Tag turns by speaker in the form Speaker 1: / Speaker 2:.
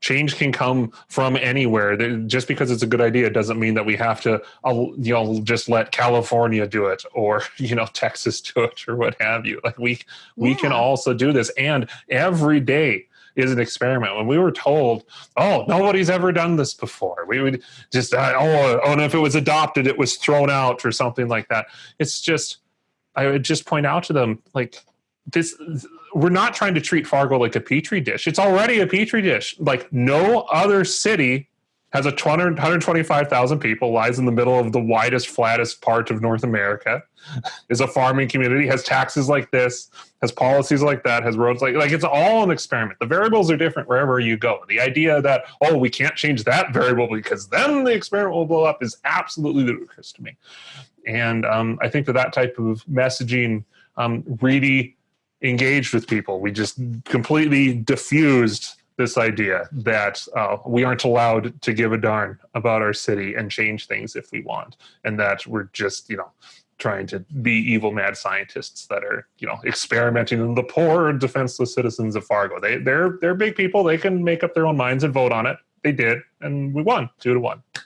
Speaker 1: change can come from anywhere. Just because it's a good idea doesn't mean that we have to, uh, you know, just let California do it or you know Texas do it or what have you. Like we we can also do this, and every day is an experiment. When we were told, "Oh, nobody's ever done this before," we would just, uh, "Oh, oh, and if it was adopted, it was thrown out or something like that." It's just, I would just point out to them, like this we're not trying to treat Fargo like a petri dish. It's already a petri dish. Like no other city has a 200, 125,000 people, lies in the middle of the widest, flattest part of North America, is a farming community, has taxes like this, has policies like that, has roads like like it's all an experiment. The variables are different wherever you go. The idea that oh we can't change that variable because then the experiment will blow up is absolutely ludicrous to me. And um, I think that that type of messaging um, really engaged with people. We just completely diffused this idea that uh, we aren't allowed to give a darn about our city and change things if we want, and that we're just, you know, trying to be evil mad scientists that are, you know, experimenting on the poor defenseless citizens of Fargo. They they're they're big people. They can make up their own minds and vote on it. They did, and we won two to one.